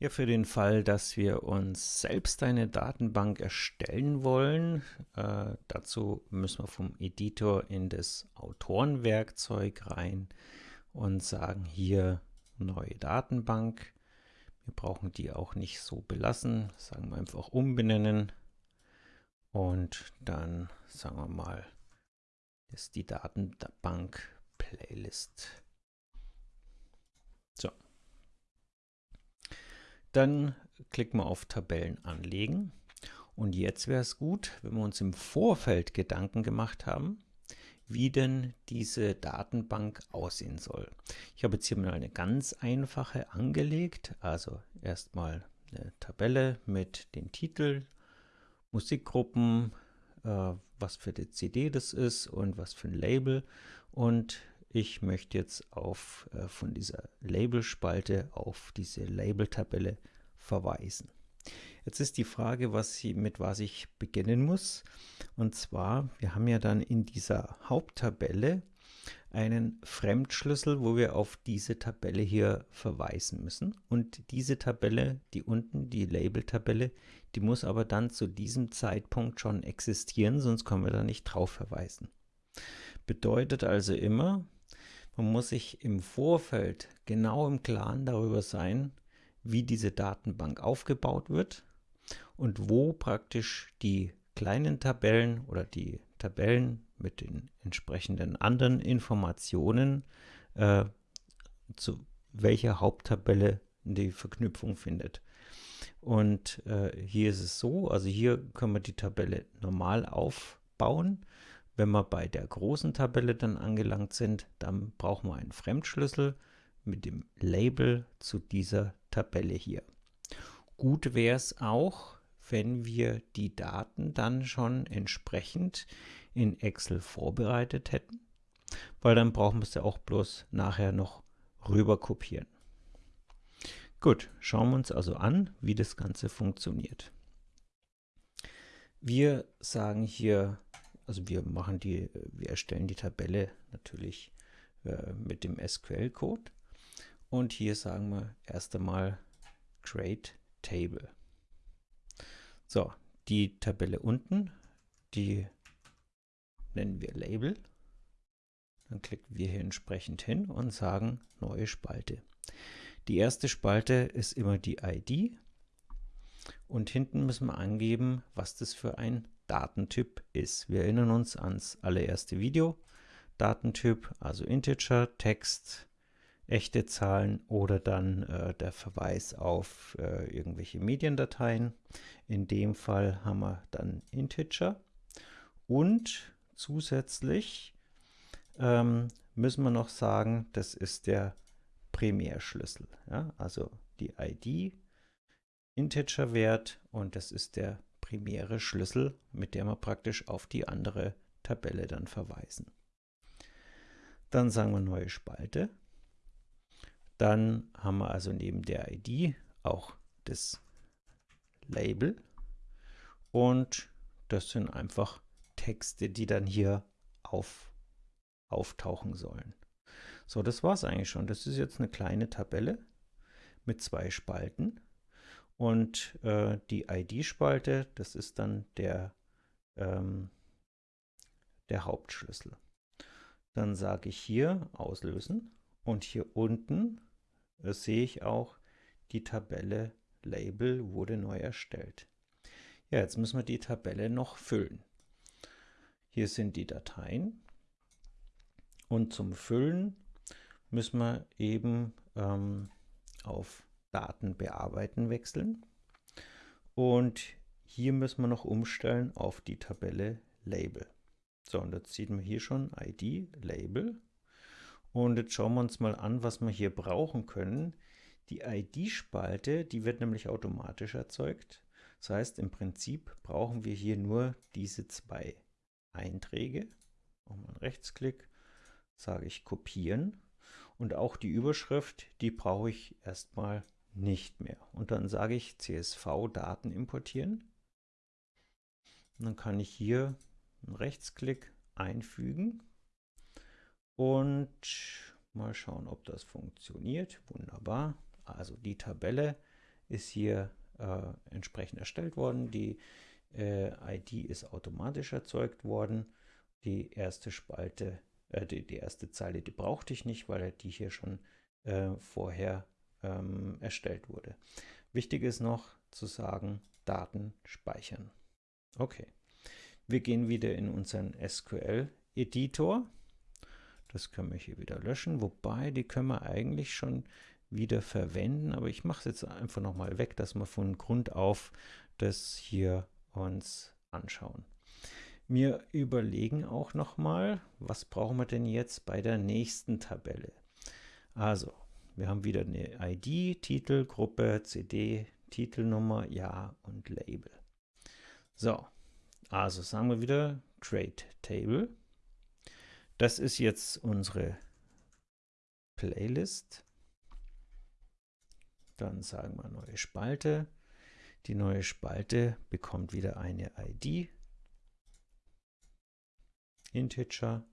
Ja, für den Fall, dass wir uns selbst eine Datenbank erstellen wollen, äh, dazu müssen wir vom Editor in das Autorenwerkzeug rein und sagen hier neue Datenbank. Wir brauchen die auch nicht so belassen, sagen wir einfach umbenennen und dann sagen wir mal, ist die Datenbank Playlist. Dann klicken wir auf Tabellen anlegen. Und jetzt wäre es gut, wenn wir uns im Vorfeld Gedanken gemacht haben, wie denn diese Datenbank aussehen soll. Ich habe jetzt hier mal eine ganz einfache angelegt. Also erstmal eine Tabelle mit den Titeln, Musikgruppen, äh, was für die CD das ist und was für ein Label. Und ich möchte jetzt auf, äh, von dieser Labelspalte auf diese Label-Tabelle verweisen. Jetzt ist die Frage, was sie, mit was ich beginnen muss. Und zwar, wir haben ja dann in dieser Haupttabelle einen Fremdschlüssel, wo wir auf diese Tabelle hier verweisen müssen. Und diese Tabelle, die unten, die Label-Tabelle, die muss aber dann zu diesem Zeitpunkt schon existieren, sonst können wir da nicht drauf verweisen. Bedeutet also immer, man muss sich im Vorfeld genau im Klaren darüber sein, wie diese Datenbank aufgebaut wird und wo praktisch die kleinen Tabellen oder die Tabellen mit den entsprechenden anderen Informationen äh, zu welcher Haupttabelle die Verknüpfung findet. Und äh, hier ist es so, also hier können wir die Tabelle normal aufbauen wenn wir bei der großen Tabelle dann angelangt sind, dann brauchen wir einen Fremdschlüssel mit dem Label zu dieser Tabelle hier. Gut wäre es auch, wenn wir die Daten dann schon entsprechend in Excel vorbereitet hätten, weil dann brauchen wir es ja auch bloß nachher noch rüber kopieren. Gut, schauen wir uns also an, wie das Ganze funktioniert. Wir sagen hier also wir machen die, wir erstellen die Tabelle natürlich äh, mit dem SQL-Code. Und hier sagen wir erst einmal Create Table. So, die Tabelle unten, die nennen wir Label. Dann klicken wir hier entsprechend hin und sagen neue Spalte. Die erste Spalte ist immer die ID und hinten müssen wir angeben, was das für ein Datentyp ist. Wir erinnern uns ans allererste Video. Datentyp, also Integer, Text, echte Zahlen oder dann äh, der Verweis auf äh, irgendwelche Mediendateien. In dem Fall haben wir dann Integer und zusätzlich ähm, müssen wir noch sagen, das ist der Primärschlüssel. Ja? Also die ID, Integer-Wert und das ist der primäre Schlüssel, mit der wir praktisch auf die andere Tabelle dann verweisen. Dann sagen wir neue Spalte. Dann haben wir also neben der ID auch das Label und das sind einfach Texte, die dann hier auf, auftauchen sollen. So, das war es eigentlich schon. Das ist jetzt eine kleine Tabelle mit zwei Spalten. Und äh, die ID-Spalte, das ist dann der, ähm, der Hauptschlüssel. Dann sage ich hier auslösen und hier unten äh, sehe ich auch die Tabelle Label wurde neu erstellt. Ja, jetzt müssen wir die Tabelle noch füllen. Hier sind die Dateien und zum Füllen müssen wir eben ähm, auf Daten bearbeiten wechseln. Und hier müssen wir noch umstellen auf die Tabelle Label. So, und jetzt sieht man hier schon ID, Label. Und jetzt schauen wir uns mal an, was wir hier brauchen können. Die ID-Spalte, die wird nämlich automatisch erzeugt. Das heißt, im Prinzip brauchen wir hier nur diese zwei Einträge. Machen wir einen Rechtsklick, sage ich kopieren. Und auch die Überschrift, die brauche ich erstmal nicht mehr. Und dann sage ich CSV-Daten importieren. Und dann kann ich hier einen Rechtsklick einfügen und mal schauen, ob das funktioniert. Wunderbar. Also die Tabelle ist hier äh, entsprechend erstellt worden. Die äh, ID ist automatisch erzeugt worden. Die erste Spalte, äh, die, die, erste Zeile, die brauchte ich nicht, weil die hier schon äh, vorher ähm, erstellt wurde. Wichtig ist noch zu sagen, Daten speichern. Okay, wir gehen wieder in unseren SQL-Editor. Das können wir hier wieder löschen, wobei die können wir eigentlich schon wieder verwenden, aber ich mache es jetzt einfach nochmal weg, dass wir von Grund auf das hier uns anschauen. Wir überlegen auch nochmal, was brauchen wir denn jetzt bei der nächsten Tabelle. Also, wir haben wieder eine ID, Titel, Gruppe, CD, Titelnummer, Ja und Label. So, also sagen wir wieder Create Table. Das ist jetzt unsere Playlist. Dann sagen wir neue Spalte. Die neue Spalte bekommt wieder eine ID, Integer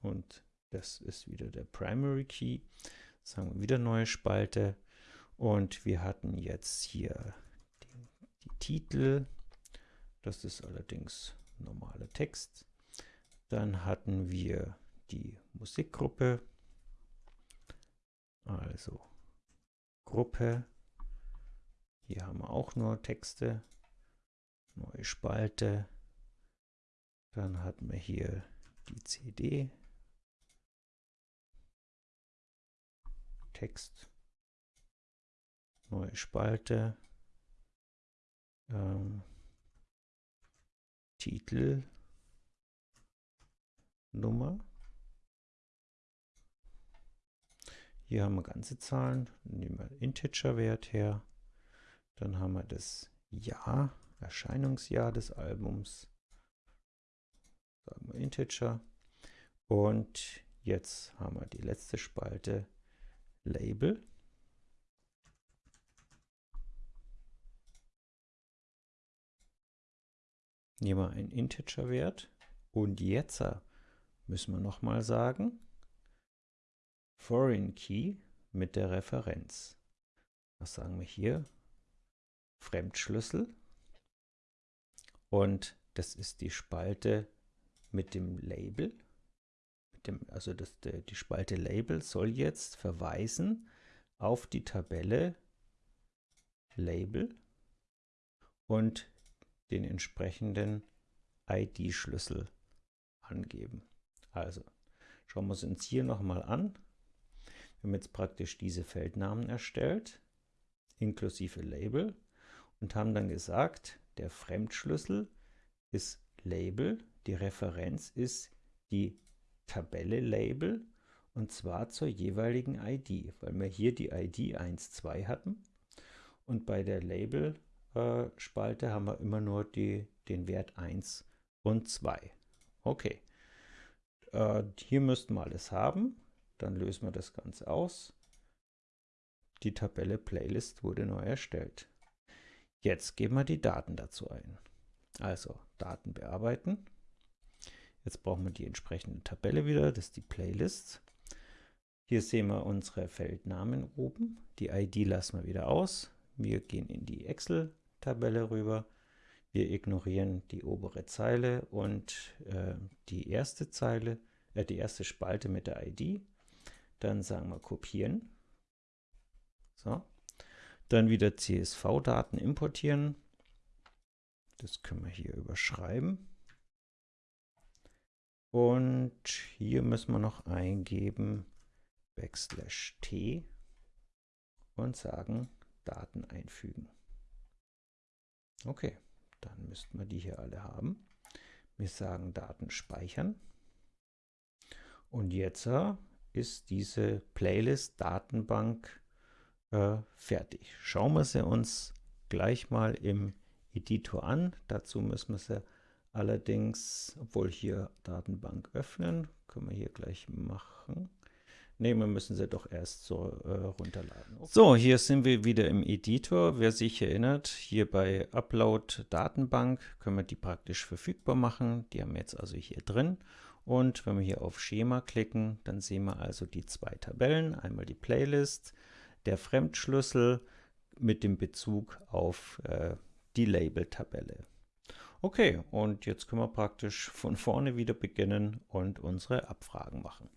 und das ist wieder der Primary Key. Sagen wir wieder neue Spalte und wir hatten jetzt hier die, die Titel, das ist allerdings normaler Text. Dann hatten wir die Musikgruppe, also Gruppe. Hier haben wir auch nur Texte. Neue Spalte. Dann hatten wir hier die CD. Text. Neue Spalte. Ähm, Titel. Nummer. Hier haben wir ganze Zahlen, nehmen wir Integer-Wert her. Dann haben wir das Jahr, Erscheinungsjahr des Albums. Sagen wir Integer. Und jetzt haben wir die letzte Spalte, Label. Nehmen wir einen Integer-Wert. Und jetzt müssen wir nochmal sagen, Foreign Key mit der Referenz. Was sagen wir hier? Fremdschlüssel. Und das ist die Spalte mit dem Label. Dem, also das, die Spalte Label soll jetzt verweisen auf die Tabelle Label und den entsprechenden ID-Schlüssel angeben. Also schauen wir es uns hier nochmal an. Wir haben jetzt praktisch diese Feldnamen erstellt, inklusive Label, und haben dann gesagt, der Fremdschlüssel ist Label, die Referenz ist die Tabelle Label, und zwar zur jeweiligen ID, weil wir hier die ID 1, 2 hatten. Und bei der Label-Spalte äh, haben wir immer nur die, den Wert 1 und 2. Okay, äh, hier müssten wir alles haben. Dann lösen wir das Ganze aus. Die Tabelle Playlist wurde neu erstellt. Jetzt geben wir die Daten dazu ein. Also Daten bearbeiten. Jetzt brauchen wir die entsprechende Tabelle wieder, das ist die Playlist. Hier sehen wir unsere Feldnamen oben. Die ID lassen wir wieder aus. Wir gehen in die Excel-Tabelle rüber. Wir ignorieren die obere Zeile und äh, die erste Zeile, äh, die erste Spalte mit der ID. Dann sagen wir kopieren. So. Dann wieder CSV-Daten importieren. Das können wir hier überschreiben. Und hier müssen wir noch eingeben Backslash T und sagen Daten einfügen. Okay, dann müssten wir die hier alle haben. Wir sagen Daten speichern. Und jetzt ist diese Playlist-Datenbank äh, fertig. Schauen wir sie uns gleich mal im Editor an. Dazu müssen wir sie allerdings, obwohl hier Datenbank öffnen, können wir hier gleich machen. Ne, wir müssen sie doch erst so äh, runterladen. Okay. So, hier sind wir wieder im Editor. Wer sich erinnert, hier bei Upload Datenbank können wir die praktisch verfügbar machen. Die haben wir jetzt also hier drin. Und wenn wir hier auf Schema klicken, dann sehen wir also die zwei Tabellen. Einmal die Playlist, der Fremdschlüssel mit dem Bezug auf äh, die Label-Tabelle. Okay, und jetzt können wir praktisch von vorne wieder beginnen und unsere Abfragen machen.